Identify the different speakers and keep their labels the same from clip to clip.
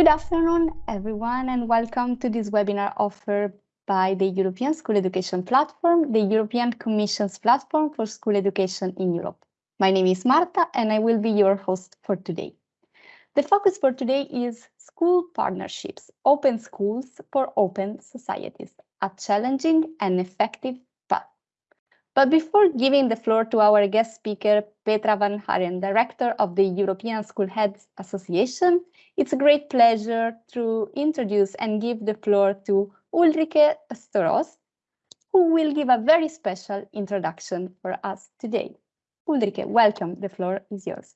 Speaker 1: Good afternoon, everyone, and welcome to this webinar offered by the European School Education Platform, the European Commission's platform for school education in Europe. My name is Marta, and I will be your host for today. The focus for today is school partnerships, open schools for open societies, a challenging and effective. But before giving the floor to our guest speaker, Petra van Haren, Director of the European School Heads Association, it's a great pleasure to introduce and give the floor to Ulrike Storost, who will give a very special introduction for us today. Ulrike, welcome. The floor is yours.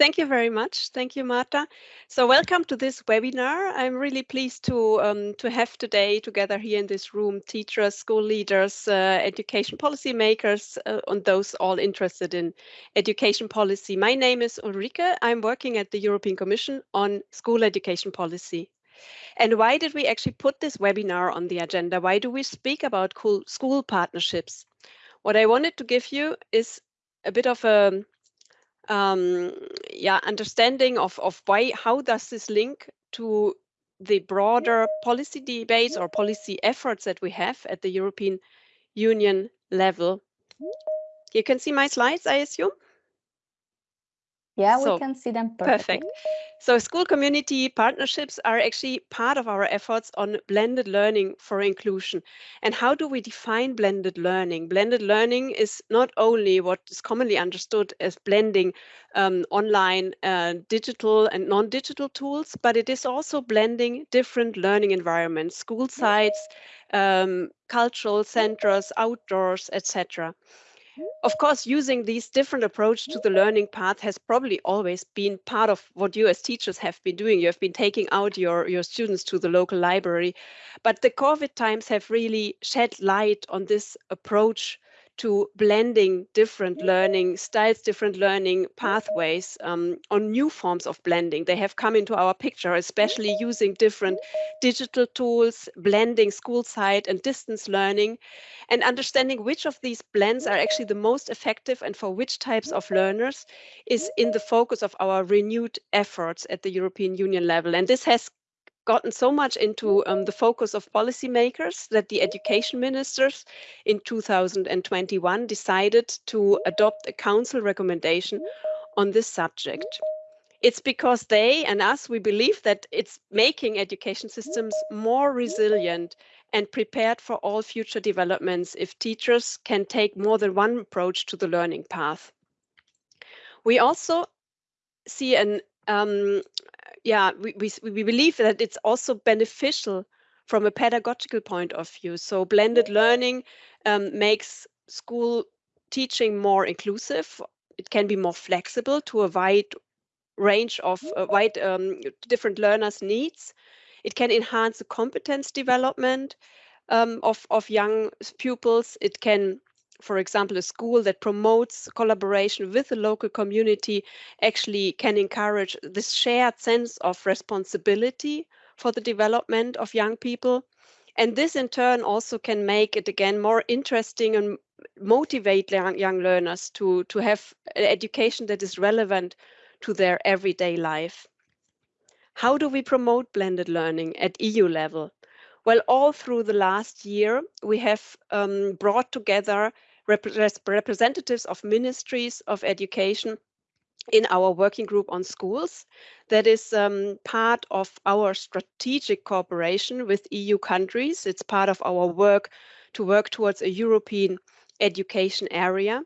Speaker 2: Thank you very much. Thank you, Marta. So welcome to this webinar. I'm really pleased to, um, to have today together here in this room teachers, school leaders, uh, education policy makers, uh, and those all interested in education policy. My name is Ulrike. I'm working at the European Commission on school education policy. And why did we actually put this webinar on the agenda? Why do we speak about cool school partnerships? What I wanted to give you is a bit of a um, yeah, understanding of, of why, how does this link to the broader policy debates or policy efforts that we have at the European Union level. You can see my slides, I assume?
Speaker 1: Yeah, so, we can see them perfectly.
Speaker 2: Perfect. So school community partnerships are actually part of our efforts on blended learning for inclusion. And how do we define blended learning? Blended learning is not only what is commonly understood as blending um, online, uh, digital and non-digital tools, but it is also blending different learning environments, school sites, um, cultural centers, outdoors, etc. Of course, using these different approach to the learning path has probably always been part of what you as teachers have been doing. You have been taking out your, your students to the local library. But the COVID times have really shed light on this approach to blending different learning styles, different learning pathways um, on new forms of blending. They have come into our picture, especially using different digital tools, blending school site and distance learning, and understanding which of these blends are actually the most effective and for which types of learners is in the focus of our renewed efforts at the European Union level. And this has gotten so much into um, the focus of policymakers that the education ministers in 2021 decided to adopt a council recommendation on this subject. It's because they and us, we believe that it's making education systems more resilient and prepared for all future developments if teachers can take more than one approach to the learning path. We also see an um, yeah, we, we, we believe that it's also beneficial from a pedagogical point of view. So blended learning um, makes school teaching more inclusive. It can be more flexible to a wide range of uh, wide um, different learners' needs. It can enhance the competence development um, of, of young pupils. It can for example, a school that promotes collaboration with the local community actually can encourage this shared sense of responsibility for the development of young people. And this in turn also can make it again more interesting and motivate young, learners to, to have education that is relevant to their everyday life. How do we promote blended learning at EU level? Well, all through the last year, we have um, brought together rep representatives of ministries of education in our working group on schools that is um, part of our strategic cooperation with EU countries. It's part of our work to work towards a European education area.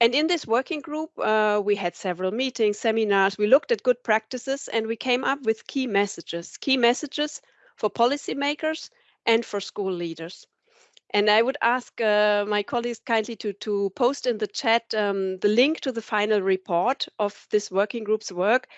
Speaker 2: And in this working group, uh, we had several meetings, seminars, we looked at good practices and we came up with key messages, key messages for policymakers and for school leaders. And I would ask uh, my colleagues kindly to, to post in the chat um, the link to the final report of this working group's work.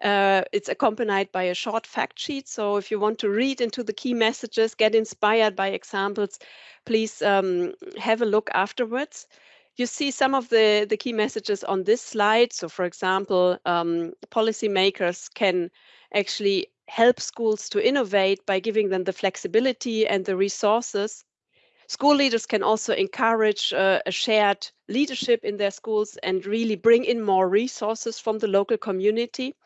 Speaker 2: Uh, it's accompanied by a short fact sheet. So if you want to read into the key messages, get inspired by examples, please um, have a look afterwards. You see some of the, the key messages on this slide. So for example, um, policymakers can actually help schools to innovate by giving them the flexibility and the resources School leaders can also encourage uh, a shared leadership in their schools and really bring in more resources from the local community.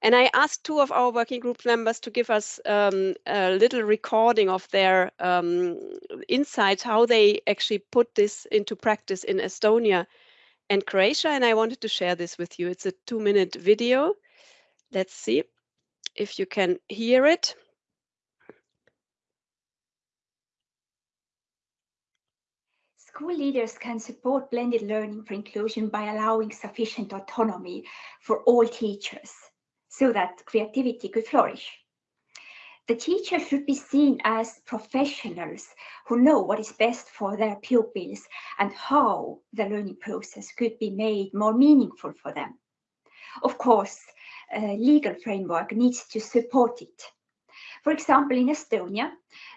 Speaker 2: And I asked two of our working group members to give us um, a little recording of their um, insights, how they actually put this into practice in Estonia and Croatia. And I wanted to share this with you. It's a two minute video. Let's see if you can hear it.
Speaker 3: School leaders can support blended learning for inclusion by allowing sufficient autonomy for all teachers so that creativity could flourish. The teacher should be seen as professionals who know what is best for their pupils and how the learning process could be made more meaningful for them. Of course, a legal framework needs to support it. For example, in Estonia,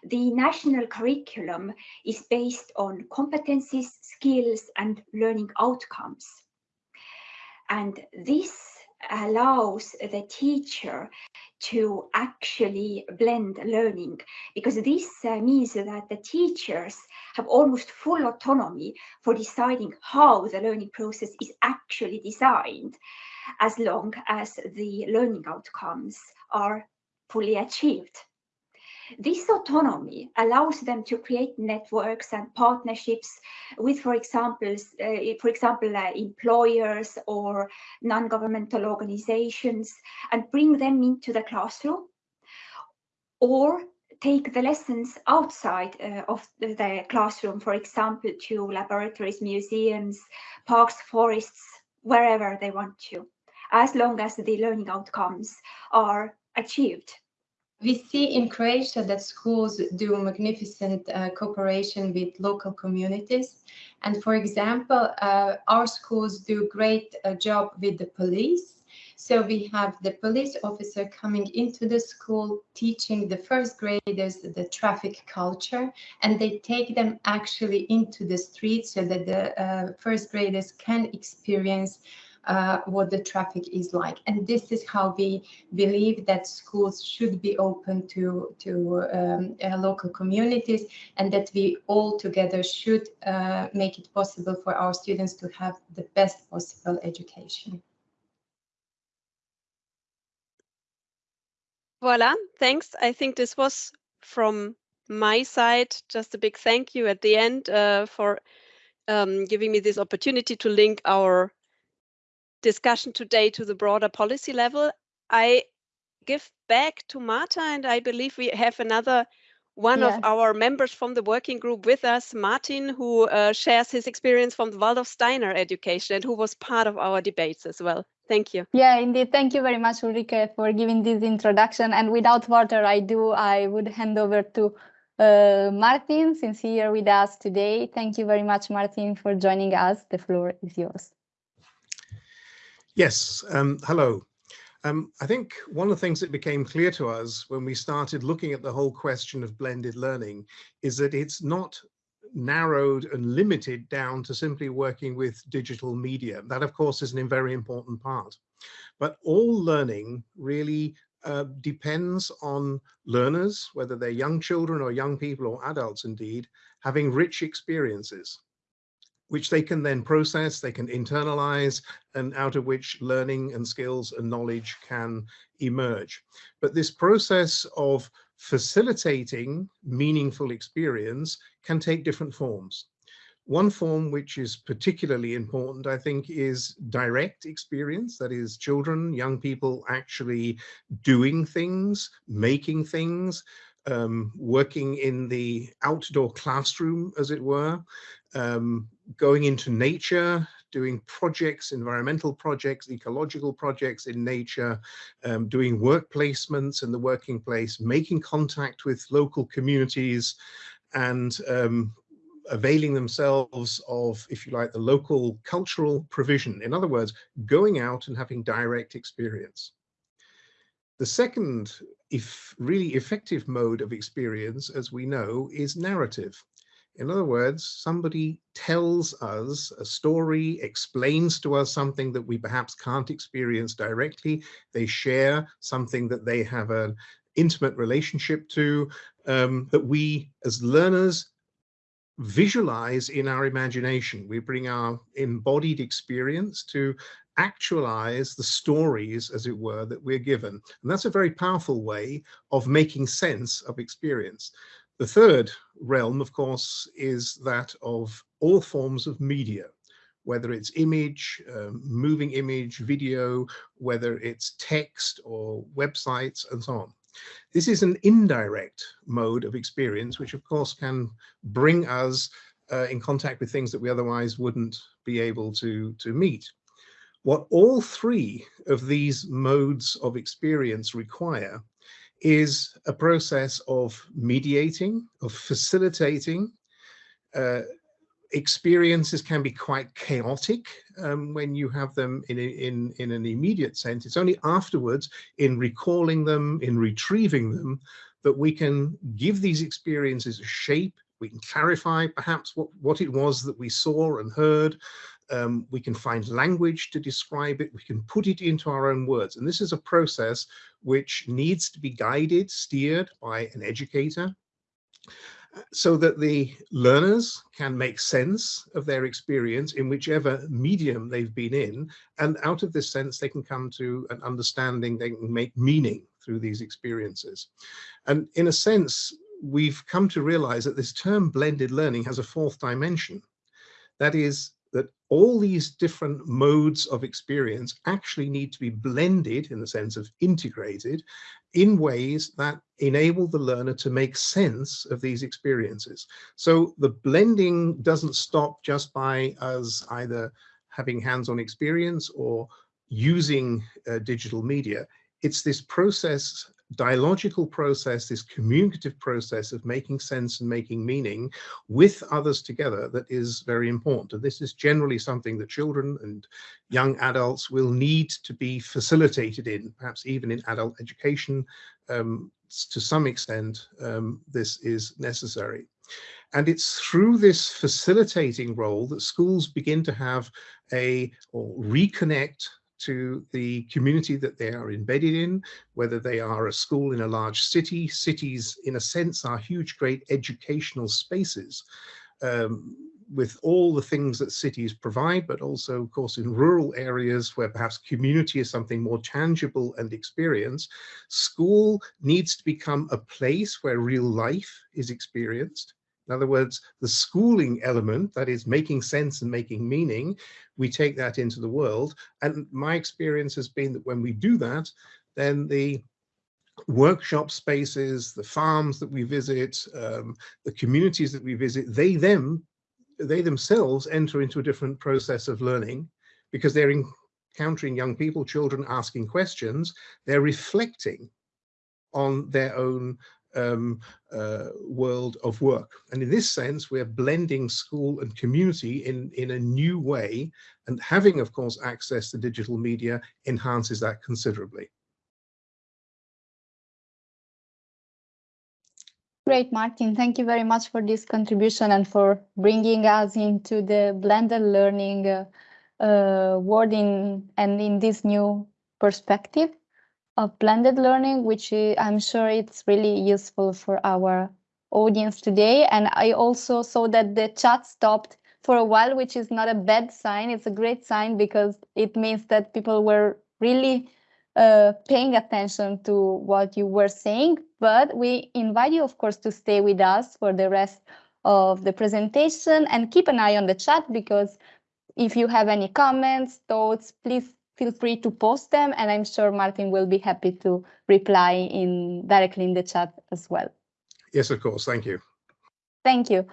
Speaker 3: the national curriculum is based on competencies, skills, and learning outcomes. And this allows the teacher to actually blend learning because this uh, means that the teachers have almost full autonomy for deciding how the learning process is actually designed as long as the learning outcomes are fully achieved. This autonomy allows them to create networks and partnerships with, for example, uh, for example, uh, employers or non-governmental organizations and bring them into the classroom or take the lessons outside uh, of the, the, classroom, for example, to laboratories, museums, parks, forests, wherever they want to, as long as the learning outcomes are achieved.
Speaker 4: We see in Croatia that schools do magnificent uh, cooperation with local communities. And for example, uh, our schools do great uh, job with the police. So we have the police officer coming into the school, teaching the first graders the traffic culture, and they take them actually into the streets so that the uh, first graders can experience uh, what the traffic is like. And this is how we believe that schools should be open to, to um, uh, local communities and that we all together should uh, make it possible for our students to have the best possible education.
Speaker 2: Voila, thanks. I think this was from my side, just a big thank you at the end uh, for um, giving me this opportunity to link our discussion today to the broader policy level. I give back to Marta, and I believe we have another one yes. of our members from the working group with us, Martin, who uh, shares his experience from the Waldorf Steiner education and who was part of our debates as well. Thank you.
Speaker 1: Yeah, indeed. Thank you very much, Ulrike, for giving this introduction. And without further ado, I would hand over to uh, Martin, since he here with us today. Thank you very much, Martin, for joining us. The floor is yours.
Speaker 5: Yes, um, hello. Um, I think one of the things that became clear to us when we started looking at the whole question of blended learning is that it's not narrowed and limited down to simply working with digital media. That, of course, is a very important part. But all learning really uh, depends on learners, whether they're young children or young people or adults indeed, having rich experiences which they can then process, they can internalize, and out of which learning and skills and knowledge can emerge. But this process of facilitating meaningful experience can take different forms. One form which is particularly important, I think, is direct experience. That is children, young people actually doing things, making things, um, working in the outdoor classroom, as it were, um, going into nature, doing projects, environmental projects, ecological projects in nature, um, doing work placements in the working place, making contact with local communities and um, availing themselves of, if you like, the local cultural provision. In other words, going out and having direct experience. The second if really effective mode of experience, as we know, is narrative. In other words, somebody tells us a story, explains to us something that we perhaps can't experience directly. They share something that they have an intimate relationship to, um, that we as learners visualize in our imagination. We bring our embodied experience to actualize the stories, as it were, that we're given. And that's a very powerful way of making sense of experience. The third realm, of course, is that of all forms of media, whether it's image, um, moving image, video, whether it's text or websites and so on. This is an indirect mode of experience, which of course can bring us uh, in contact with things that we otherwise wouldn't be able to, to meet. What all three of these modes of experience require is a process of mediating, of facilitating. Uh, experiences can be quite chaotic um, when you have them in, in, in an immediate sense. It's only afterwards, in recalling them, in retrieving them, that we can give these experiences a shape, we can clarify perhaps what, what it was that we saw and heard, um, we can find language to describe it, we can put it into our own words. And this is a process which needs to be guided, steered by an educator so that the learners can make sense of their experience in whichever medium they've been in. And out of this sense, they can come to an understanding, they can make meaning through these experiences. And in a sense, we've come to realize that this term blended learning has a fourth dimension. That is that all these different modes of experience actually need to be blended in the sense of integrated in ways that enable the learner to make sense of these experiences. So the blending doesn't stop just by us either having hands-on experience or using uh, digital media. It's this process dialogical process, this communicative process of making sense and making meaning with others together that is very important. And this is generally something that children and young adults will need to be facilitated in, perhaps even in adult education. Um, to some extent, um, this is necessary. And it's through this facilitating role that schools begin to have a or reconnect to the community that they are embedded in, whether they are a school in a large city. Cities, in a sense, are huge, great educational spaces um, with all the things that cities provide, but also, of course, in rural areas where perhaps community is something more tangible and experience, school needs to become a place where real life is experienced in other words, the schooling element, that is making sense and making meaning, we take that into the world. And my experience has been that when we do that, then the workshop spaces, the farms that we visit, um, the communities that we visit, they them, they themselves enter into a different process of learning because they're encountering young people, children asking questions, they're reflecting on their own um, uh, world of work. And in this sense, we're blending school and community in, in a new way. And having, of course, access to digital media enhances that considerably.
Speaker 1: Great, Martin. Thank you very much for this contribution and for bringing us into the blended learning uh, uh, wording and in this new perspective of blended learning, which I'm sure it's really useful for our audience today. And I also saw that the chat stopped for a while, which is not a bad sign. It's a great sign because it means that people were really uh, paying attention to what you were saying. But we invite you, of course, to stay with us for the rest of the presentation and keep an eye on the chat because if you have any comments, thoughts, please feel free to post them and I'm sure Martin will be happy to reply in directly in the chat as well.
Speaker 5: Yes, of course. Thank you.
Speaker 1: Thank you.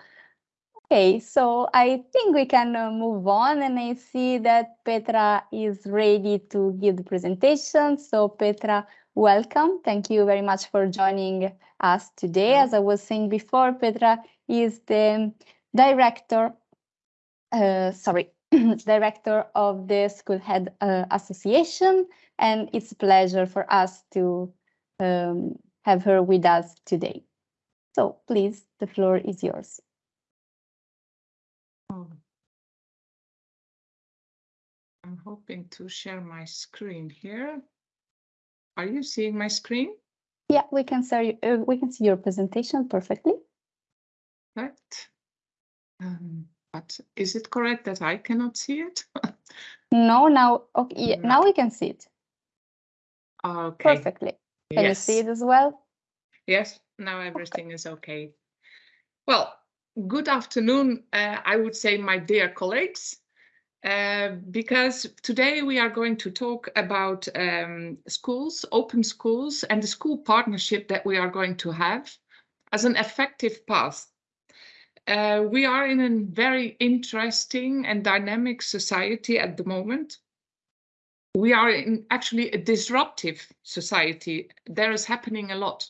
Speaker 1: Okay, so I think we can uh, move on and I see that Petra is ready to give the presentation. So Petra, welcome. Thank you very much for joining us today. As I was saying before, Petra is the director, uh, sorry, director of the School Head uh, Association, and it's a pleasure for us to um, have her with us today. So please, the floor is yours.
Speaker 6: Oh. I'm hoping to share my screen here. Are you seeing my screen?
Speaker 1: Yeah, we can see uh, we can see your presentation perfectly.
Speaker 6: Right. Um, but is it correct that I cannot see it?
Speaker 1: No, now, okay,
Speaker 6: No.
Speaker 1: now we can see it
Speaker 6: Okay.
Speaker 1: perfectly. Can you see it as well?
Speaker 6: Yes, now everything is okay. Well, good afternoon, uh, I would say, my dear colleagues, uh, because today we are going to talk about um, schools, open schools, and the school partnership that we are going to have as an effective path. Uh, we are in a very interesting and dynamic society at the moment. We are in actually a disruptive society. There is happening a lot.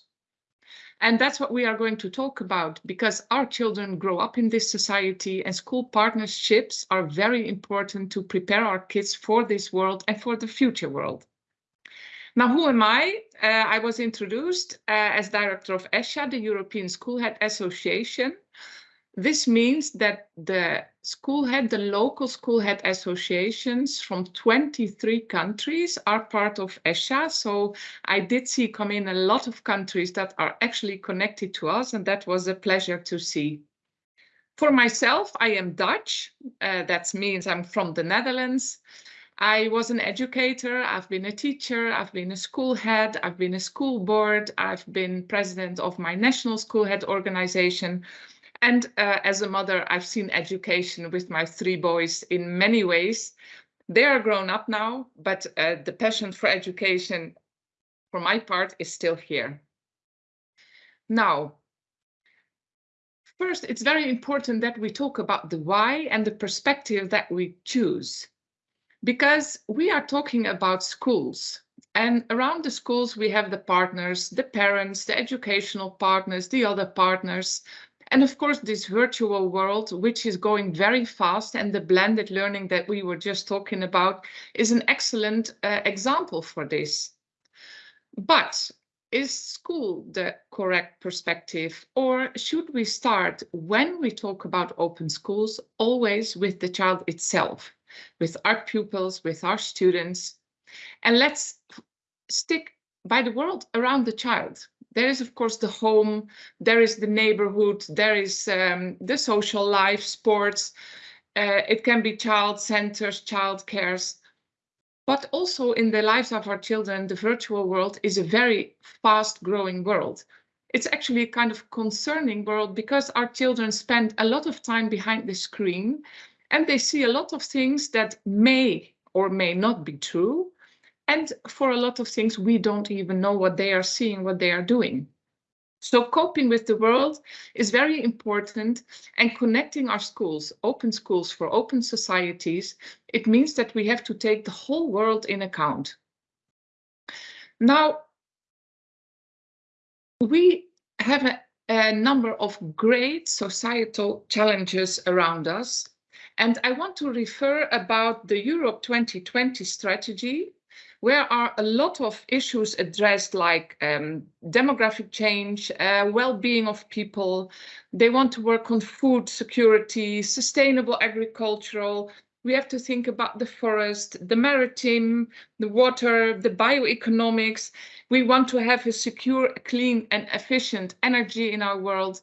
Speaker 6: And that's what we are going to talk about because our children grow up in this society and school partnerships are very important to prepare our kids for this world and for the future world. Now, who am I? Uh, I was introduced uh, as director of ESHA, the European School Head Association. This means that the school head, the local school head associations from 23 countries are part of ESHA. So I did see come in a lot of countries that are actually connected to us, and that was a pleasure to see. For myself, I am Dutch. Uh, that means I'm from the Netherlands. I was an educator, I've been a teacher, I've been a school head, I've been a school board, I've been president of my national school head organization. And uh, as a mother, I've seen education with my three boys in many ways. They are grown up now, but uh, the passion for education, for my part, is still here. Now, first, it's very important that we talk about the why and the perspective that we choose. Because we are talking about schools, and around the schools, we have the partners, the parents, the educational partners, the other partners, and of course, this virtual world, which is going very fast, and the blended learning that we were just talking about is an excellent uh, example for this. But is school the correct perspective, or should we start when we talk about open schools always with the child itself, with our pupils, with our students? And let's stick by the world around the child there is of course the home there is the neighborhood there is um, the social life sports uh, it can be child centers child cares. But also in the lives of our children the virtual world is a very fast growing world. It's actually a kind of concerning world because our children spend a lot of time behind the screen and they see a lot of things that may or may not be true and for a lot of things, we don't even know what they are seeing, what they are doing. So coping with the world is very important and connecting our schools, open schools for open societies, it means that we have to take the whole world in account. Now, we have a, a number of great societal challenges around us. And I want to refer about the Europe 2020 strategy, where are a lot of issues addressed like um, demographic change, uh, well-being of people. They want to work on food security, sustainable agricultural. We have to think about the forest, the maritime, the water, the bioeconomics. We want to have a secure, clean and efficient energy in our world.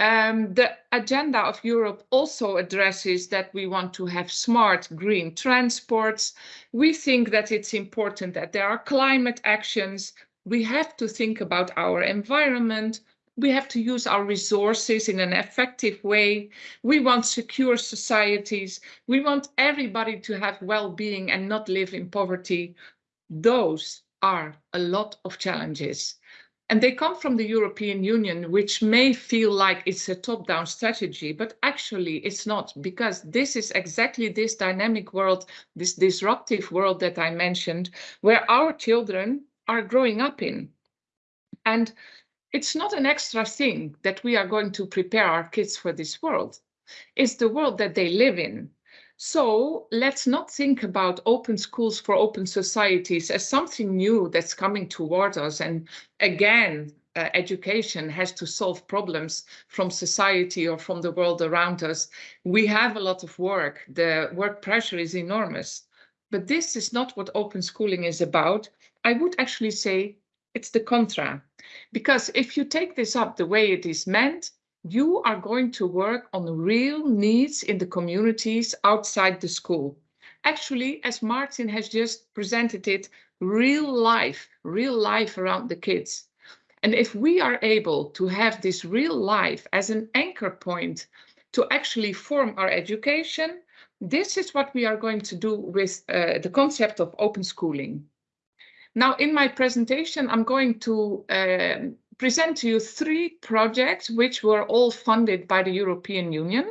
Speaker 6: Um, the agenda of Europe also addresses that we want to have smart green transports. We think that it's important that there are climate actions. We have to think about our environment. We have to use our resources in an effective way. We want secure societies. We want everybody to have well-being and not live in poverty. Those are a lot of challenges. And they come from the European Union, which may feel like it's a top-down strategy, but actually it's not, because this is exactly this dynamic world, this disruptive world that I mentioned, where our children are growing up in. And it's not an extra thing that we are going to prepare our kids for this world. It's the world that they live in. So let's not think about open schools for open societies as something new that's coming toward us. And again, uh, education has to solve problems from society or from the world around us. We have a lot of work. The work pressure is enormous. But this is not what open schooling is about. I would actually say it's the contra. Because if you take this up the way it is meant, you are going to work on real needs in the communities outside the school. actually, as Martin has just presented it, real life, real life around the kids. And if we are able to have this real life as an anchor point to actually form our education, this is what we are going to do with uh, the concept of open schooling. Now, in my presentation, I'm going to uh, present to you three projects which were all funded by the European Union.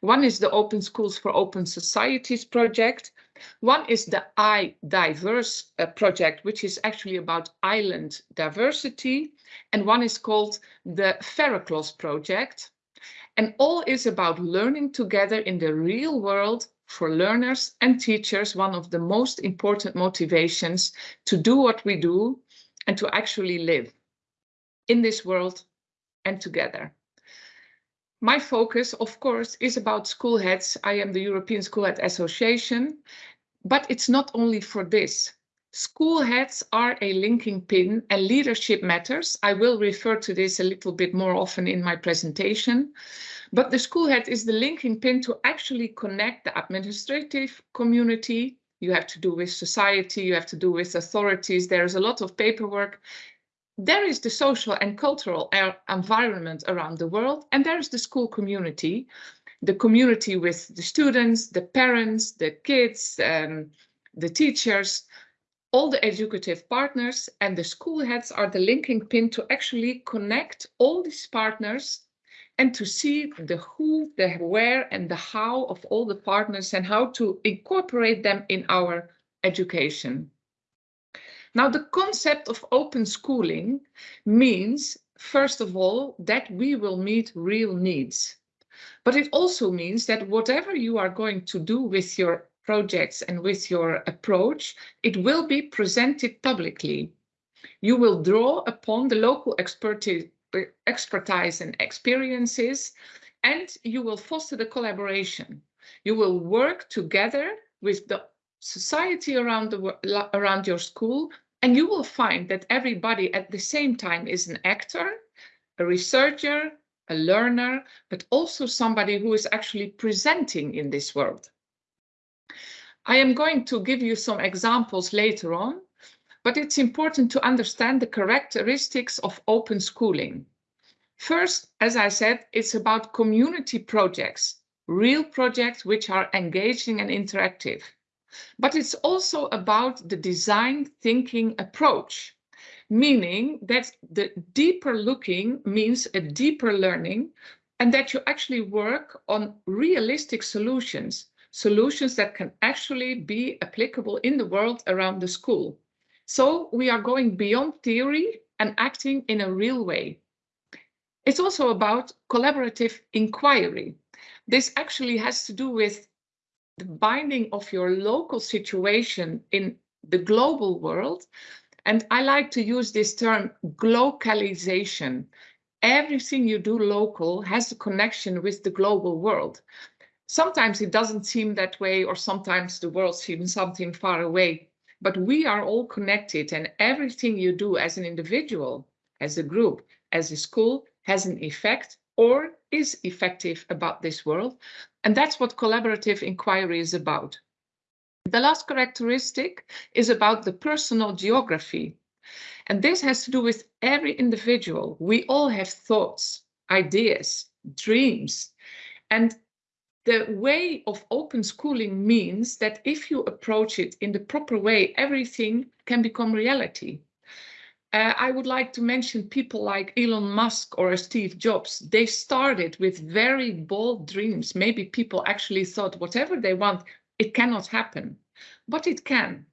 Speaker 6: One is the Open Schools for Open Societies project. One is the iDiverse uh, project, which is actually about island diversity. And one is called the Phereclos project. And all is about learning together in the real world for learners and teachers, one of the most important motivations to do what we do and to actually live in this world and together. My focus, of course, is about school heads. I am the European School Head Association, but it's not only for this. School heads are a linking pin and leadership matters. I will refer to this a little bit more often in my presentation. But the school head is the linking pin to actually connect the administrative community. You have to do with society, you have to do with authorities. There's a lot of paperwork. There is the social and cultural environment around the world, and there is the school community, the community with the students, the parents, the kids, um, the teachers, all the educative partners, and the school heads are the linking pin to actually connect all these partners and to see the who, the where, and the how of all the partners and how to incorporate them in our education. Now, the concept of open schooling means, first of all, that we will meet real needs. But it also means that whatever you are going to do with your projects and with your approach, it will be presented publicly. You will draw upon the local expertise expertise and experiences, and you will foster the collaboration. You will work together with the society around the around your school, and you will find that everybody at the same time is an actor, a researcher, a learner, but also somebody who is actually presenting in this world. I am going to give you some examples later on, but it's important to understand the characteristics of open schooling. First, as I said, it's about community projects, real projects which are engaging and interactive. But it's also about the design thinking approach, meaning that the deeper looking means a deeper learning and that you actually work on realistic solutions, solutions that can actually be applicable in the world around the school. So we are going beyond theory and acting in a real way. It's also about collaborative inquiry. This actually has to do with the binding of your local situation in the global world. And I like to use this term glocalization. Everything you do local has a connection with the global world. Sometimes it doesn't seem that way, or sometimes the world seems something far away but we are all connected and everything you do as an individual, as a group, as a school has an effect or is effective about this world. And that's what collaborative inquiry is about. The last characteristic is about the personal geography. And this has to do with every individual. We all have thoughts, ideas, dreams. And the way of open schooling means that if you approach it in the proper way, everything can become reality. Uh, I would like to mention people like Elon Musk or Steve Jobs. They started with very bold dreams. Maybe people actually thought whatever they want, it cannot happen, but it can.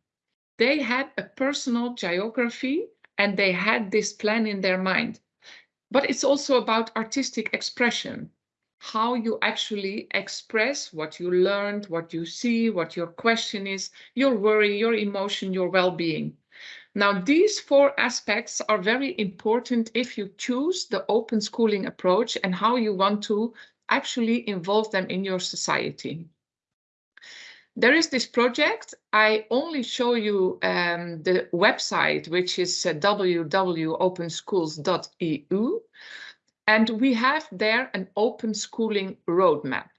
Speaker 6: They had a personal geography and they had this plan in their mind. But it's also about artistic expression how you actually express what you learned, what you see, what your question is, your worry, your emotion, your well-being. Now, these four aspects are very important if you choose the open schooling approach and how you want to actually involve them in your society. There is this project. I only show you um, the website, which is uh, www.openschools.eu. And we have there an open schooling roadmap.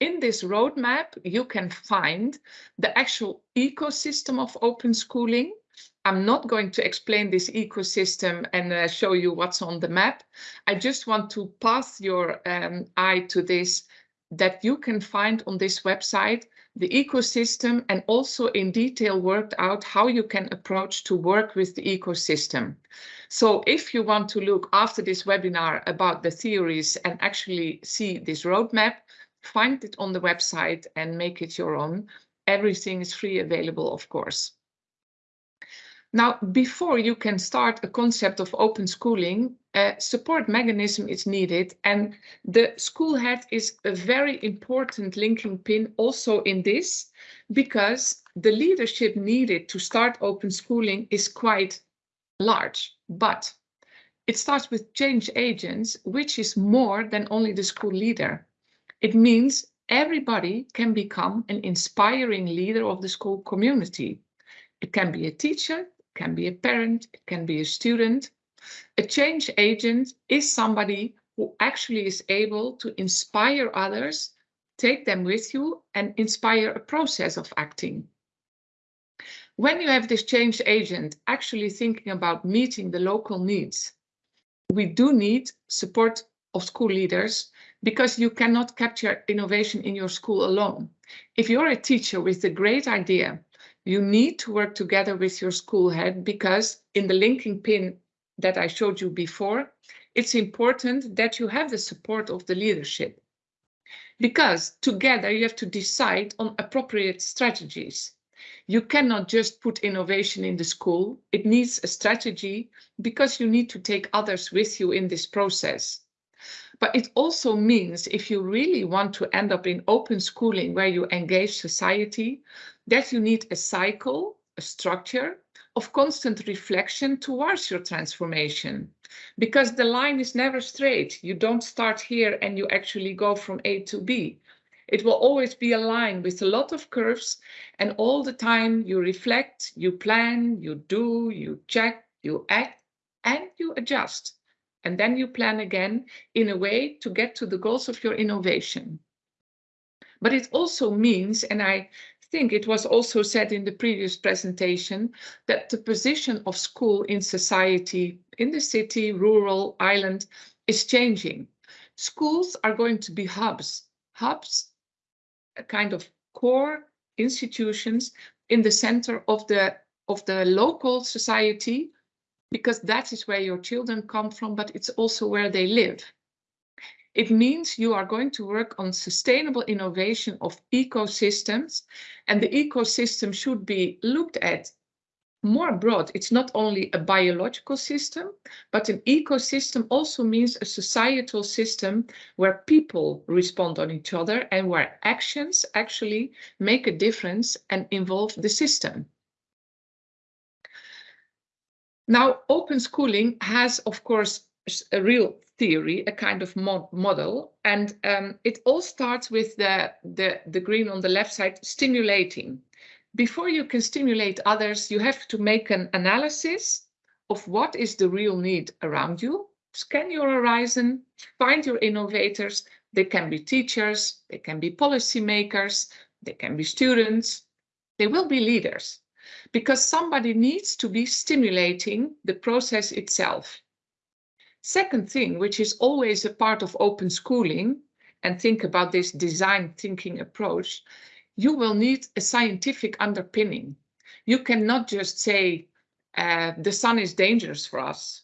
Speaker 6: in this roadmap, you can find the actual ecosystem of open schooling. I'm not going to explain this ecosystem and uh, show you what's on the map. I just want to pass your um, eye to this that you can find on this website the ecosystem and also in detail worked out how you can approach to work with the ecosystem. So if you want to look after this webinar about the theories and actually see this roadmap, find it on the website and make it your own. Everything is free available, of course. Now, before you can start a concept of open schooling, a support mechanism is needed. And the school head is a very important linking pin also in this, because the leadership needed to start open schooling is quite large. But it starts with change agents, which is more than only the school leader. It means everybody can become an inspiring leader of the school community. It can be a teacher, can be a parent, it can be a student. A change agent is somebody who actually is able to inspire others, take them with you and inspire a process of acting. When you have this change agent actually thinking about meeting the local needs, we do need support of school leaders because you cannot capture innovation in your school alone. If you're a teacher with a great idea you need to work together with your school head because in the linking pin that I showed you before, it's important that you have the support of the leadership. Because together you have to decide on appropriate strategies. You cannot just put innovation in the school. It needs a strategy because you need to take others with you in this process. But it also means if you really want to end up in open schooling where you engage society, that you need a cycle, a structure of constant reflection towards your transformation. Because the line is never straight. You don't start here and you actually go from A to B. It will always be a line with a lot of curves and all the time you reflect, you plan, you do, you check, you act, and you adjust. And then you plan again in a way to get to the goals of your innovation. But it also means, and I think it was also said in the previous presentation that the position of school in society, in the city, rural, island, is changing. Schools are going to be hubs, hubs, a kind of core institutions in the center of the of the local society, because that is where your children come from, but it's also where they live. It means you are going to work on sustainable innovation of ecosystems, and the ecosystem should be looked at more broad. It's not only a biological system, but an ecosystem also means a societal system where people respond on each other and where actions actually make a difference and involve the system. Now, open schooling has, of course, a real theory, a kind of mod model. And um, it all starts with the, the, the green on the left side, stimulating. Before you can stimulate others, you have to make an analysis of what is the real need around you. Scan your horizon, find your innovators. They can be teachers, they can be policymakers, they can be students, they will be leaders because somebody needs to be stimulating the process itself. Second thing, which is always a part of open schooling, and think about this design thinking approach, you will need a scientific underpinning. You cannot just say, uh, the sun is dangerous for us.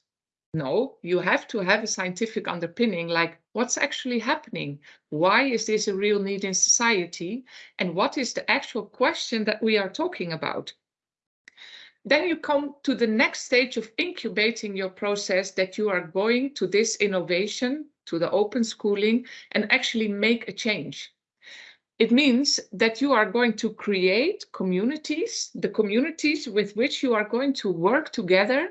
Speaker 6: No, you have to have a scientific underpinning, like what's actually happening? Why is this a real need in society? And what is the actual question that we are talking about? Then you come to the next stage of incubating your process that you are going to this innovation, to the open schooling, and actually make a change. It means that you are going to create communities, the communities with which you are going to work together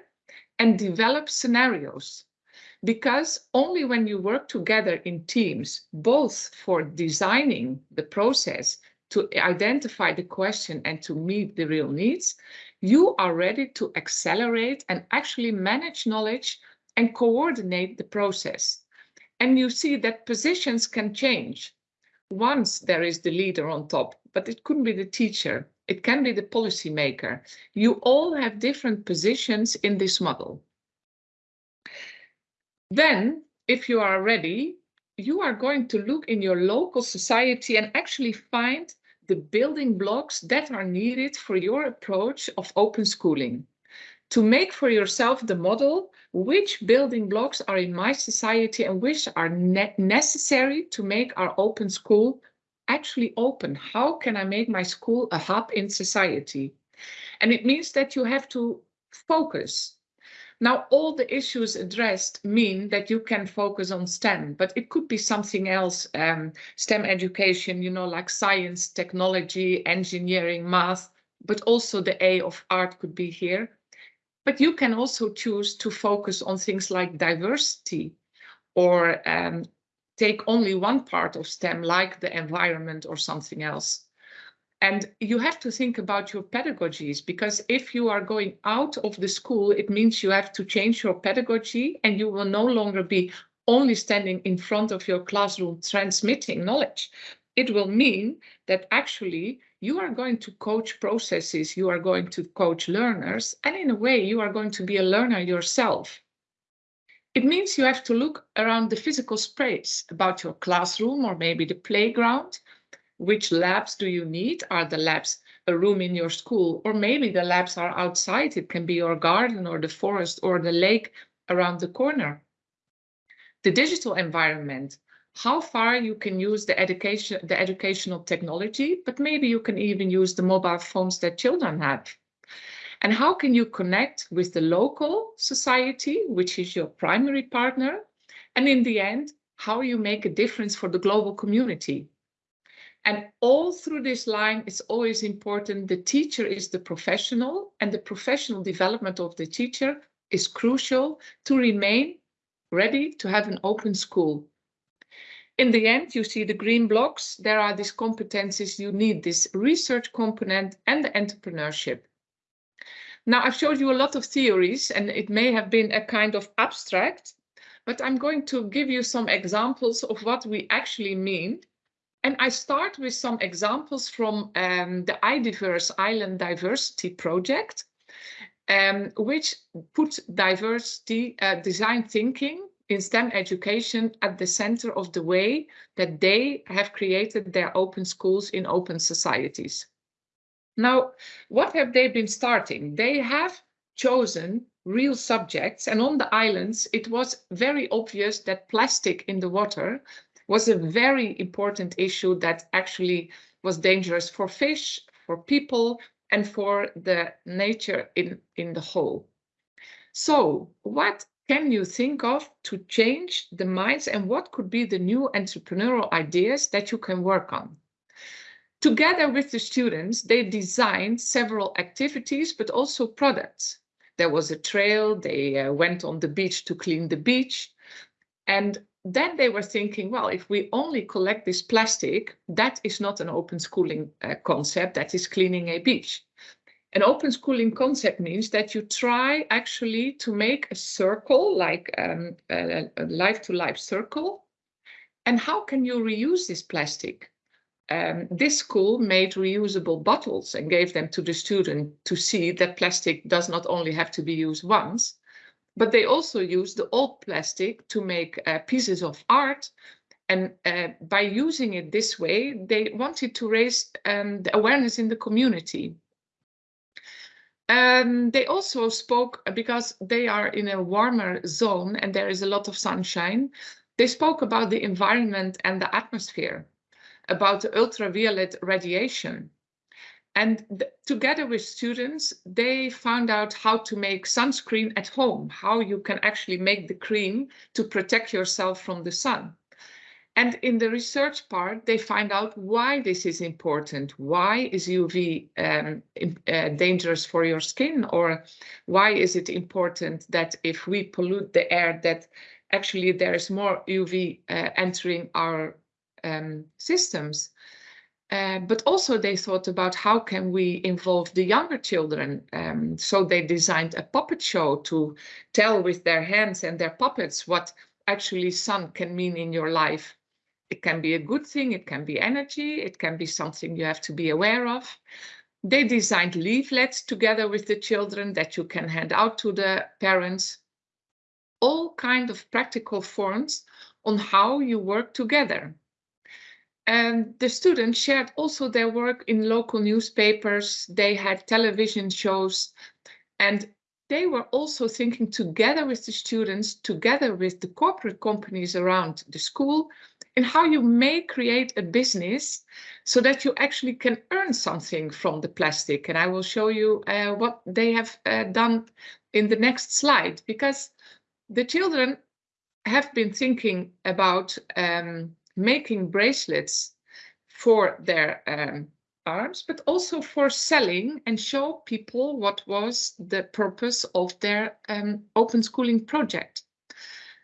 Speaker 6: and develop scenarios. Because only when you work together in teams, both for designing the process to identify the question and to meet the real needs, you are ready to accelerate and actually manage knowledge and coordinate the process. And you see that positions can change. once there is the leader on top, but it couldn't be the teacher. It can be the policymaker. You all have different positions in this model. Then, if you are ready, you are going to look in your local society and actually find the building blocks that are needed for your approach of open schooling. To make for yourself the model, which building blocks are in my society and which are ne necessary to make our open school actually open. How can I make my school a hub in society? And it means that you have to focus. Now, all the issues addressed mean that you can focus on STEM, but it could be something else, um, STEM education, you know, like science, technology, engineering, math, but also the A of art could be here. But you can also choose to focus on things like diversity or um, take only one part of STEM, like the environment or something else. And you have to think about your pedagogies, because if you are going out of the school, it means you have to change your pedagogy and you will no longer be only standing in front of your classroom transmitting knowledge. It will mean that actually you are going to coach processes, you are going to coach learners, and in a way you are going to be a learner yourself. It means you have to look around the physical space about your classroom or maybe the playground. Which labs do you need? Are the labs a room in your school? Or maybe the labs are outside. It can be your garden or the forest or the lake around the corner. The digital environment, how far you can use the education, the educational technology, but maybe you can even use the mobile phones that children have. And how can you connect with the local society, which is your primary partner? And in the end, how you make a difference for the global community. And all through this line, it's always important the teacher is the professional and the professional development of the teacher is crucial to remain ready to have an open school. In the end, you see the green blocks. There are these competencies you need, this research component and the entrepreneurship. Now, I've showed you a lot of theories and it may have been a kind of abstract, but I'm going to give you some examples of what we actually mean. And I start with some examples from um, the iDiverse Island Diversity Project, um, which put diversity uh, design thinking in STEM education at the center of the way that they have created their open schools in open societies. Now, what have they been starting? They have chosen real subjects and on the islands it was very obvious that plastic in the water was a very important issue that actually was dangerous for fish, for people and for the nature in, in the whole. So what can you think of to change the minds and what could be the new entrepreneurial ideas that you can work on? Together with the students, they designed several activities, but also products. There was a trail, they uh, went on the beach to clean the beach. And then they were thinking, well, if we only collect this plastic, that is not an open schooling uh, concept, that is cleaning a beach. An open schooling concept means that you try actually to make a circle, like um, a life-to-life -life circle. And how can you reuse this plastic? um, this school made reusable bottles and gave them to the student to see that plastic does not only have to be used once, but they also used the old plastic to make uh, pieces of art. And uh, by using it this way, they wanted to raise um, the awareness in the community. Um, they also spoke, because they are in a warmer zone and there is a lot of sunshine, they spoke about the environment and the atmosphere about the ultraviolet radiation. And together with students, they found out how to make sunscreen at home, how you can actually make the cream to protect yourself from the sun. And in the research part, they find out why this is important. Why is UV um, uh, dangerous for your skin? Or why is it important that if we pollute the air, that actually there is more UV uh, entering our um, systems. Uh, but also they thought about how can we involve the younger children. Um, so they designed a puppet show to tell with their hands and their puppets what actually sun can mean in your life. It can be a good thing, it can be energy, it can be something you have to be aware of. They designed leaflets together with the children that you can hand out to the parents. All kind of practical forms on how you work together. And the students shared also their work in local newspapers. They had television shows and they were also thinking together with the students, together with the corporate companies around the school, in how you may create a business so that you actually can earn something from the plastic. And I will show you uh, what they have uh, done in the next slide, because the children have been thinking about um, making bracelets for their um, arms, but also for selling and show people what was the purpose of their um, open schooling project.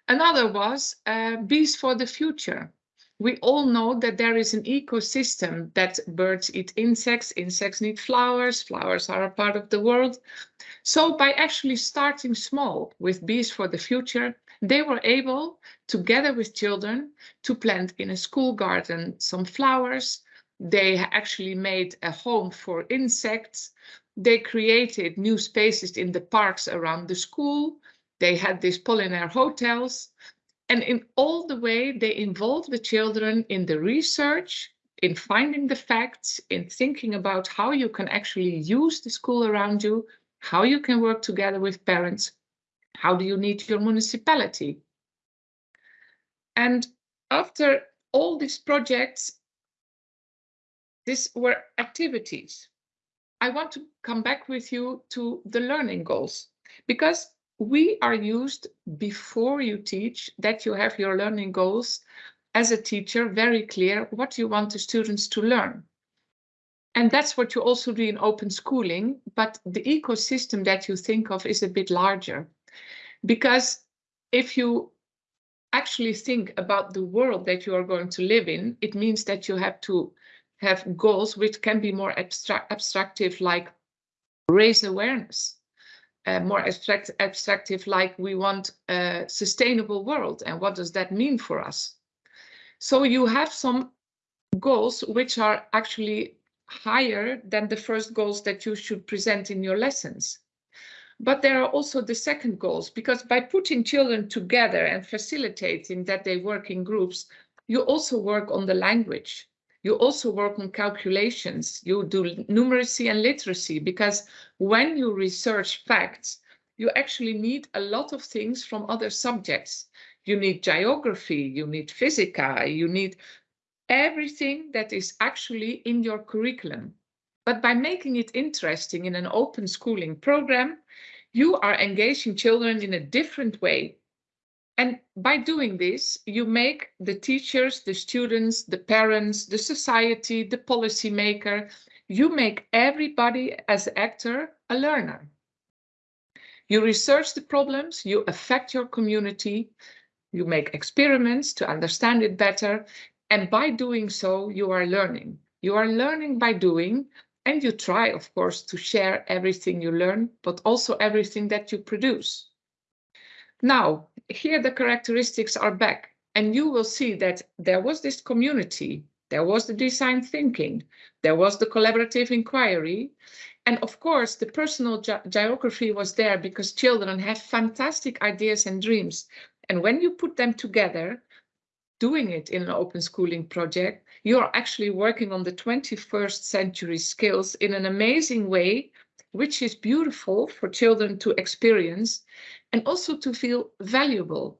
Speaker 6: Another was uh, Bees for the Future. We all know that there is an ecosystem that birds eat insects, insects need flowers, flowers are a part of the world. So by actually starting small with Bees for the Future, they were able, together with children, to plant in a school garden some flowers, they actually made a home for insects. They created new spaces in the parks around the school. They had these pollinaire hotels. And in all the way, they involved the children in the research, in finding the facts, in thinking about how you can actually use the school around you, how you can work together with parents, how do you need your municipality. And after all these projects, these were activities. I want to come back with you to the learning goals because we are used before you teach that you have your learning goals as a teacher very clear what you want the students to learn. And that's what you also do in open schooling, but the ecosystem that you think of is a bit larger. Because if you actually think about the world that you are going to live in, it means that you have to have goals which can be more abstract, abstractive, like raise awareness, uh, more abstract, abstractive, like we want a sustainable world. And what does that mean for us? So you have some goals which are actually higher than the first goals that you should present in your lessons. But there are also the second goals, because by putting children together and facilitating that they work in groups, you also work on the language. You also work on calculations. You do numeracy and literacy because when you research facts, you actually need a lot of things from other subjects. You need geography, you need physica, you need everything that is actually in your curriculum. But by making it interesting in an open schooling program, you are engaging children in a different way and by doing this, you make the teachers, the students, the parents, the society, the policymaker, you make everybody as actor a learner. You research the problems, you affect your community, you make experiments to understand it better. And by doing so, you are learning. You are learning by doing, and you try, of course, to share everything you learn, but also everything that you produce. Now, here the characteristics are back and you will see that there was this community, there was the design thinking, there was the collaborative inquiry, and of course the personal ge geography was there because children have fantastic ideas and dreams. And when you put them together, doing it in an open schooling project, you're actually working on the 21st century skills in an amazing way, which is beautiful for children to experience and also to feel valuable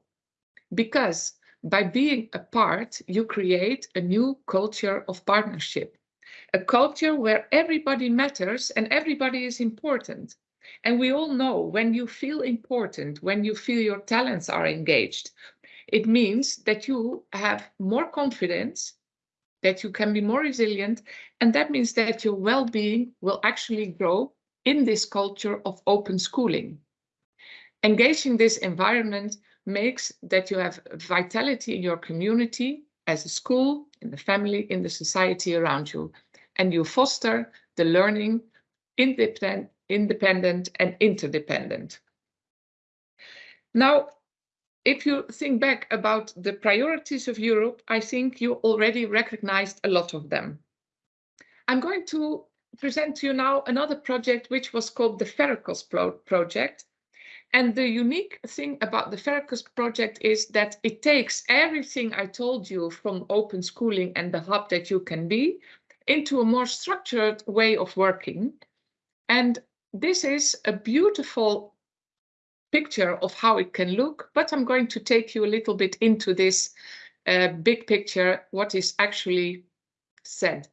Speaker 6: because by being a part, you create a new culture of partnership, a culture where everybody matters and everybody is important. And we all know when you feel important, when you feel your talents are engaged, it means that you have more confidence, that you can be more resilient, and that means that your well-being will actually grow in this culture of open schooling. Engaging this environment makes that you have vitality in your community as a school, in the family, in the society around you. And you foster the learning independent, independent and interdependent. Now, if you think back about the priorities of Europe, I think you already recognized a lot of them. I'm going to present to you now another project which was called the Phereclos Pro project. And the unique thing about the Phereclos project is that it takes everything I told you from open schooling and the hub that you can be into a more structured way of working. And this is a beautiful picture of how it can look, but I'm going to take you a little bit into this uh, big picture, what is actually said.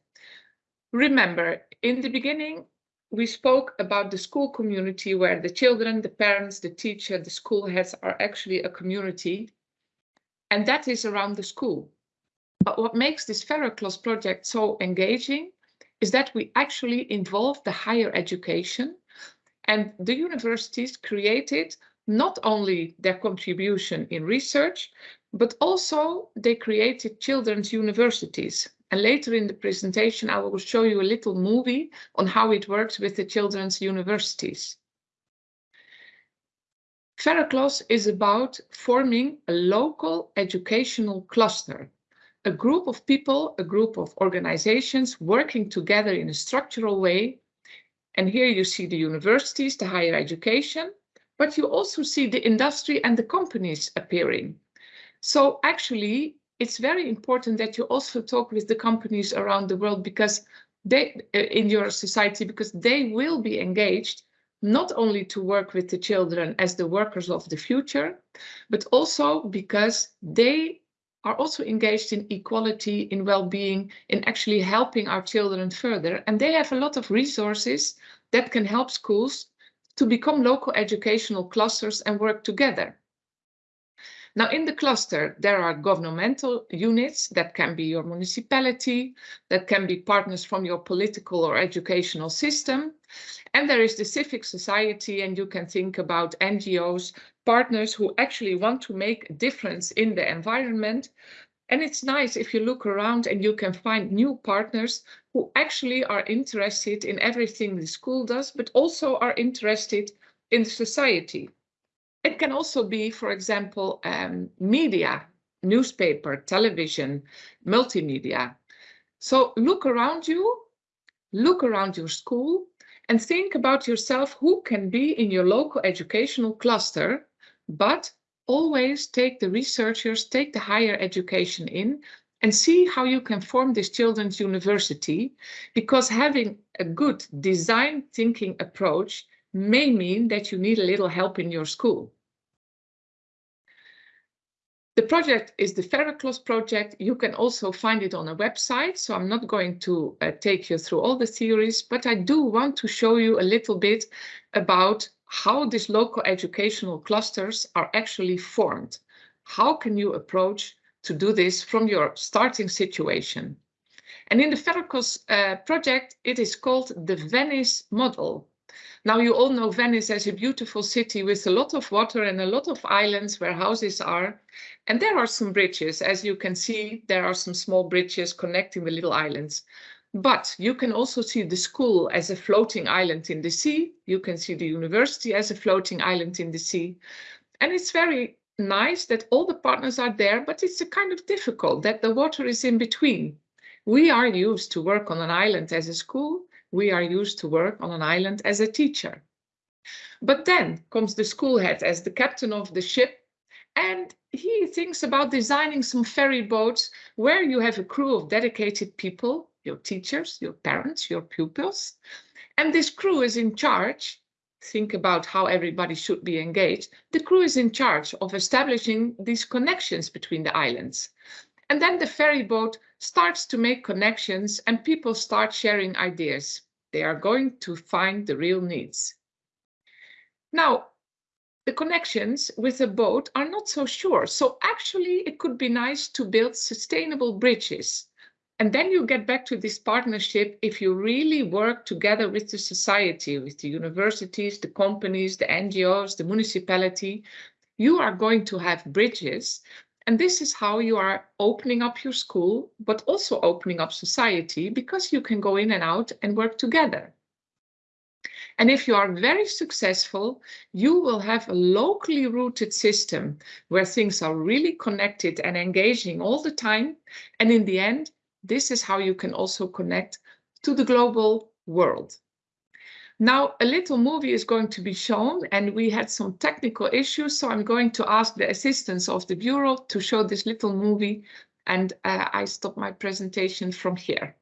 Speaker 6: Remember, in the beginning, we spoke about the school community where the children, the parents, the teacher, the school heads are actually a community, and that is around the school. But what makes this Phereclos project so engaging is that we actually involve the higher education and the universities created not only their contribution in research, but also they created children's universities. And later in the presentation, I will show you a little movie on how it works with the children's universities. Phereclos is about forming a local educational cluster, a group of people, a group of organizations working together in a structural way and here you see the universities, the higher education, but you also see the industry and the companies appearing. So actually, it's very important that you also talk with the companies around the world because they uh, in your society because they will be engaged not only to work with the children as the workers of the future, but also because they are also engaged in equality, in well-being, in actually helping our children further. And they have a lot of resources that can help schools to become local educational clusters and work together. Now, in the cluster, there are governmental units that can be your municipality, that can be partners from your political or educational system. And there is the civic society, and you can think about NGOs, partners who actually want to make a difference in the environment. And it's nice if you look around and you can find new partners who actually are interested in everything the school does, but also are interested in society. It can also be, for example, um, media, newspaper, television, multimedia. So look around you, look around your school, and think about yourself who can be in your local educational cluster, but always take the researchers, take the higher education in, and see how you can form this children's university, because having a good design thinking approach may mean that you need a little help in your school. The project is the Phereclos project. You can also find it on a website, so I'm not going to uh, take you through all the theories, but I do want to show you a little bit about how these local educational clusters are actually formed. How can you approach to do this from your starting situation? And in the Phereclos uh, project, it is called the Venice model. Now you all know Venice as a beautiful city with a lot of water and a lot of islands where houses are. And there are some bridges. As you can see, there are some small bridges connecting the little islands. But you can also see the school as a floating island in the sea. You can see the university as a floating island in the sea. And it's very nice that all the partners are there, but it's a kind of difficult that the water is in between. We are used to work on an island as a school we are used to work on an island as a teacher. But then comes the school head as the captain of the ship, and he thinks about designing some ferry boats where you have a crew of dedicated people, your teachers, your parents, your pupils, and this crew is in charge think about how everybody should be engaged, the crew is in charge of establishing these connections between the islands. And then the ferry boat starts to make connections and people start sharing ideas. They are going to find the real needs. Now, the connections with a boat are not so sure. So actually, it could be nice to build sustainable bridges. And then you get back to this partnership if you really work together with the society, with the universities, the companies, the NGOs, the municipality, you are going to have bridges and this is how you are opening up your school, but also opening up society because you can go in and out and work together. And if you are very successful, you will have a locally rooted system where things are really connected and engaging all the time. And in the end, this is how you can also connect to the global world. Now, a little movie is going to be shown and we had some technical issues. So I'm going to ask the assistance of the Bureau to show this little movie and uh, I stop my presentation from here.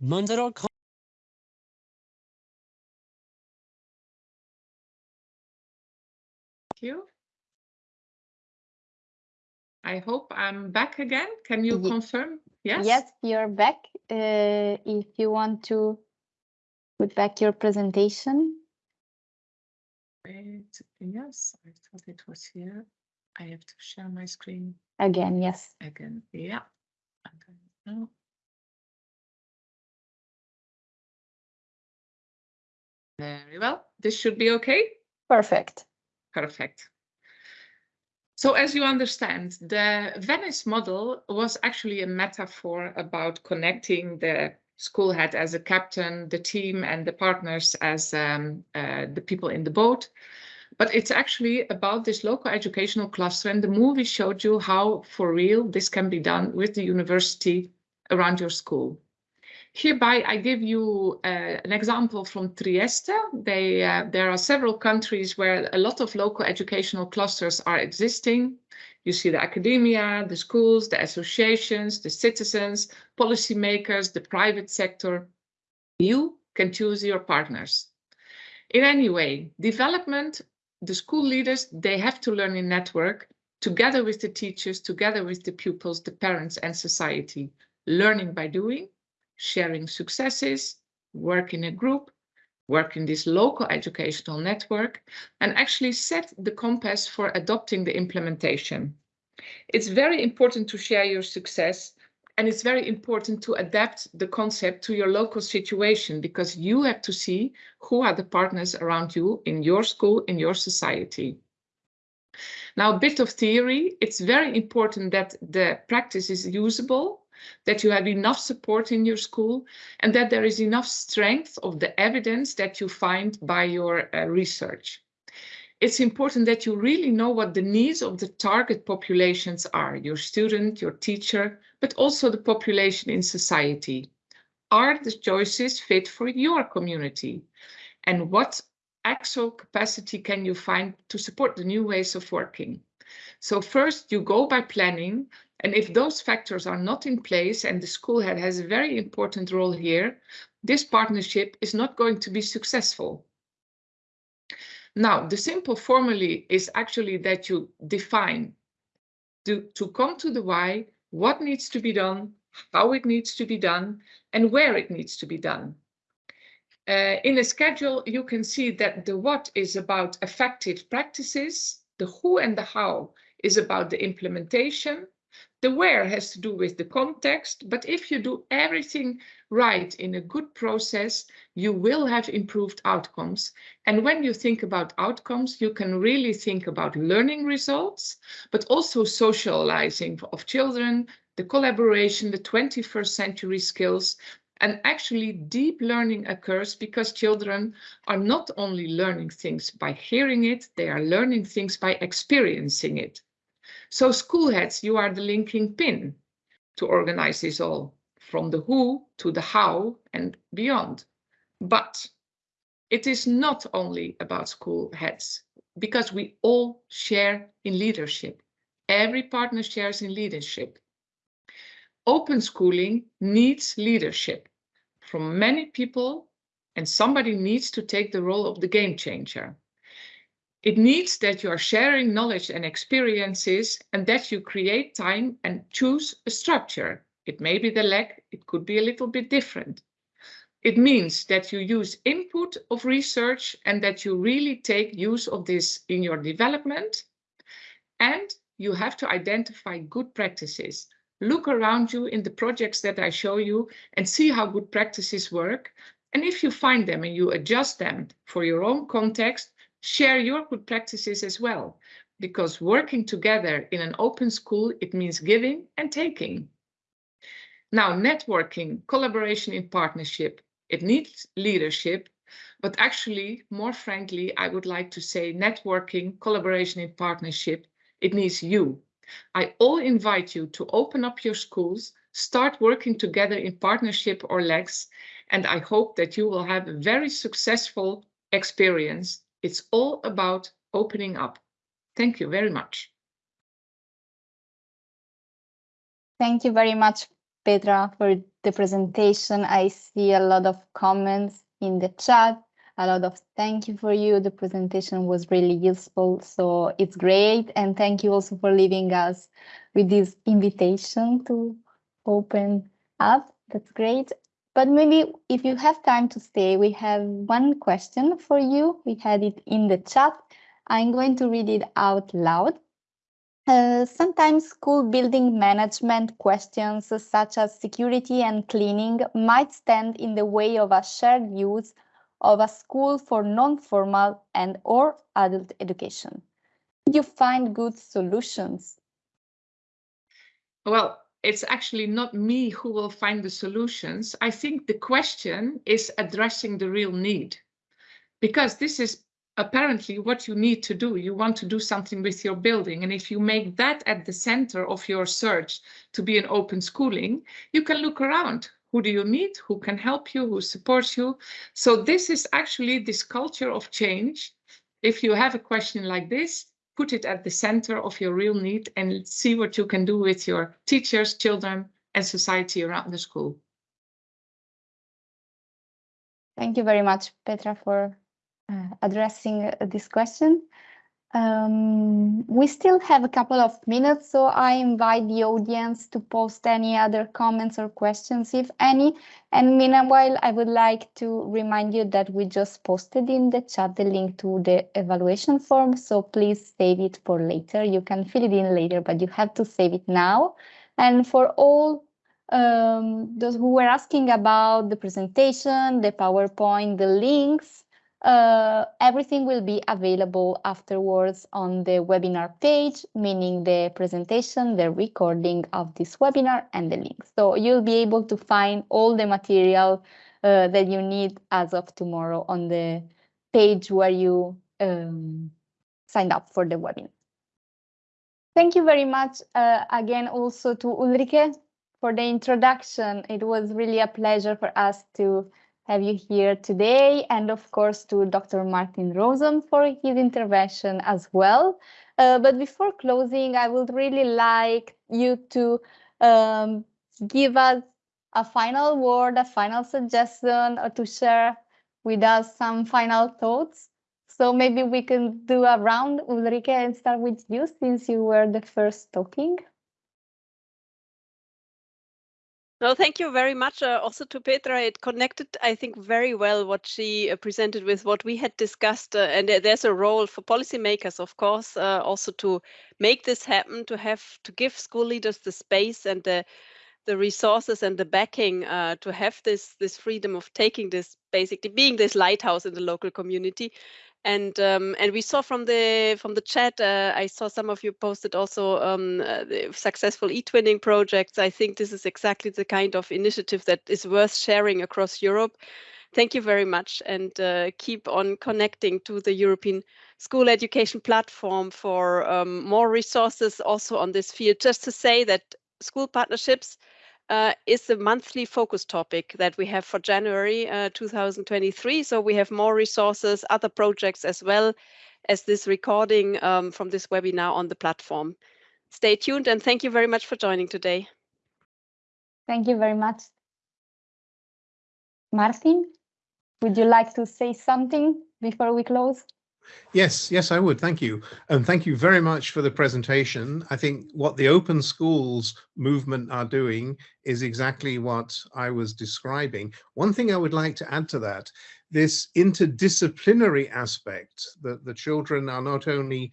Speaker 7: Manzaro
Speaker 6: you. I hope I'm back again. Can you
Speaker 1: Ye-
Speaker 6: confirm? Yes?
Speaker 1: Yes, you're back. Uh, if you want to put back your presentation.
Speaker 6: Wait, yes, I thought it was here. I have to share my screen
Speaker 1: Again, yes.
Speaker 6: again. Yeah. Okay. No. Very well. This should be okay.
Speaker 1: Perfect.
Speaker 6: Perfect. So as you understand, the Venice model was actually a metaphor about connecting the school head as a captain, the team and the partners as um, uh, the people in the boat. But it's actually about this local educational cluster and the movie showed you how for real this can be done with the university around your school. Hereby, I give you uh, an example from Trieste. They, uh, there are several countries where a lot of local educational clusters are existing. You see the academia, the schools, the associations, the citizens, policymakers, the private sector. You can choose your partners. In any way, development, the school leaders, they have to learn in network together with the teachers, together with the pupils, the parents and society. Learning by doing, sharing successes, work in a group, work in this local educational network, and actually set the compass for adopting the implementation. It's very important to share your success and it's very important to adapt the concept to your local situation because you have to see who are the partners around you in your school, in your society. Now, a bit of theory, it's very important that the practice is usable that you have enough support in your school and that there is enough strength of the evidence that you find by your uh, research. It's important that you really know what the needs of the target populations are, your student, your teacher, but also the population in society. Are the choices fit for your community? And what actual capacity can you find to support the new ways of working? So first you go by planning and if those factors are not in place and the school head has a very important role here, this partnership is not going to be successful. Now, the simple formula is actually that you define to, to come to the why, what needs to be done, how it needs to be done, and where it needs to be done. Uh, in a schedule, you can see that the what is about effective practices, the who and the how is about the implementation, the where has to do with the context, but if you do everything right in a good process, you will have improved outcomes. And when you think about outcomes, you can really think about learning results, but also socializing of children, the collaboration, the 21st century skills, and actually deep learning occurs because children are not only learning things by hearing it, they are learning things by experiencing it. So school heads, you are the linking pin to organize this all, from the who to the how and beyond. But it is not only about school heads, because we all share in leadership. Every partner shares in leadership. Open schooling needs leadership from many people, and somebody needs to take the role of the game changer. It needs that you are sharing knowledge and experiences and that you create time and choose a structure. It may be the leg, it could be a little bit different. It means that you use input of research and that you really take use of this in your development. And you have to identify good practices. Look around you in the projects that I show you and see how good practices work. And if you find them and you adjust them for your own context, share your good practices as well, because working together in an open school, it means giving and taking. Now, networking, collaboration in partnership, it needs leadership, but actually, more frankly, I would like to say networking, collaboration in partnership, it needs you. I all invite you to open up your schools, start working together in partnership or legs, and I hope that you will have a very successful experience it's all about opening up. Thank you very much.
Speaker 1: Thank you very much, Petra, for the presentation. I see a lot of comments in the chat, a lot of thank you for you. The presentation was really useful, so it's great. And thank you also for leaving us with this invitation to open up. That's great. But maybe if you have time to stay, we have one question for you. We had it in the chat. I'm going to read it out loud. Uh, sometimes school building management questions such as security and cleaning might stand in the way of a shared use of a school for non-formal and or adult education. Do you find good solutions?
Speaker 6: Well, it's actually not me who will find the solutions. I think the question is addressing the real need because this is apparently what you need to do. You want to do something with your building. And if you make that at the center of your search to be an open schooling, you can look around. Who do you meet? Who can help you? Who supports you? So this is actually this culture of change. If you have a question like this, put it at the center of your real need and see what you can do with your teachers, children, and society around the school.
Speaker 1: Thank you very much, Petra, for uh, addressing this question. Um, we still have a couple of minutes, so I invite the audience to post any other comments or questions, if any. And meanwhile, I would like to remind you that we just posted in the chat the link to the evaluation form, so please save it for later. You can fill it in later, but you have to save it now. And for all um, those who were asking about the presentation, the PowerPoint, the links, uh, everything will be available afterwards on the webinar page, meaning the presentation, the recording of this webinar and the links. So you'll be able to find all the material uh, that you need as of tomorrow on the page where you um, signed up for the webinar. Thank you very much uh, again also to Ulrike for the introduction. It was really a pleasure for us to have you here today and of course to Dr. Martin Rosen for his intervention as well. Uh, but before closing, I would really like you to um, give us a final word, a final suggestion or to share with us some final thoughts So maybe we can do a round, Ulrike, and start with you since you were the first talking.
Speaker 2: No, thank you very much. Uh, also to Petra, it connected, I think, very well what she uh, presented with what we had discussed. Uh, and there's a role for policymakers, of course, uh, also to make this happen, to have to give school leaders the space and the the resources and the backing uh, to have this this freedom of taking this basically being this lighthouse in the local community and um, and we saw from the from the chat uh, i saw some of you posted also um, uh, successful e-twinning projects. I think this is exactly the kind of initiative that is worth sharing across europe. Thank you very much and uh, keep on connecting to the european school education platform for um, more resources also on this field. Just to say that school partnerships uh, is the monthly focus topic that we have for January uh, 2023. So we have more resources, other projects as well as this recording um, from this webinar on the platform. Stay tuned and thank you very much for joining today.
Speaker 1: Thank you very much. Martin, would you like to say something before we close?
Speaker 5: Yes, yes, I would. Thank you. And thank you very much for the presentation. I think what the open schools movement are doing is exactly what I was describing. One thing I would like to add to that, this interdisciplinary aspect that the children are not only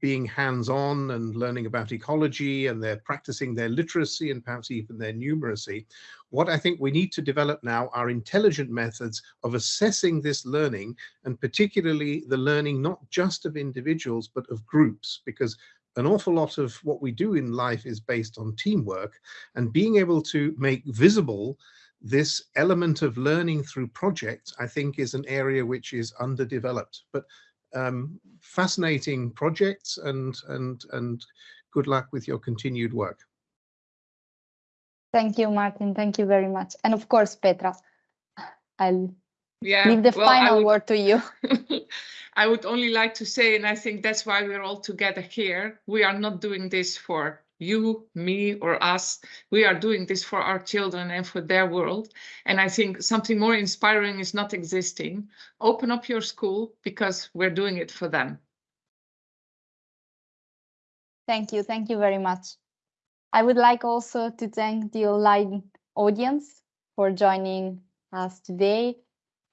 Speaker 5: being hands-on and learning about ecology and they're practicing their literacy and perhaps even their numeracy. What I think we need to develop now are intelligent methods of assessing this learning and particularly the learning not just of individuals but of groups because an awful lot of what we do in life is based on teamwork and being able to make visible this element of learning through projects, I think is an area which is underdeveloped. But um, fascinating projects and and and good luck with your continued work.
Speaker 1: Thank you, Martin. Thank you very much. And of course, Petra, I'll
Speaker 6: yeah,
Speaker 1: leave the
Speaker 6: well,
Speaker 1: final
Speaker 6: would,
Speaker 1: word to you.
Speaker 6: I would only like to say, and I think that's why we're all together here, we are not doing this for you, me, or us. We are doing this for our children and for their world. And I think something more inspiring is not existing. Open up your school because we're doing it for them.
Speaker 1: Thank you. Thank you very much. I would like also to thank the online audience for joining us today.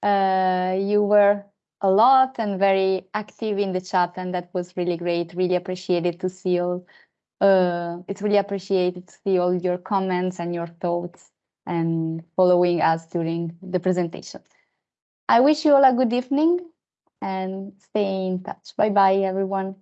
Speaker 1: Uh, you were a lot and very active in the chat, and that was really great. Really appreciated to see all uh, it's really appreciated to see all your comments and your thoughts and following us during the presentation. I wish you all a good evening and stay in touch. Bye bye, everyone.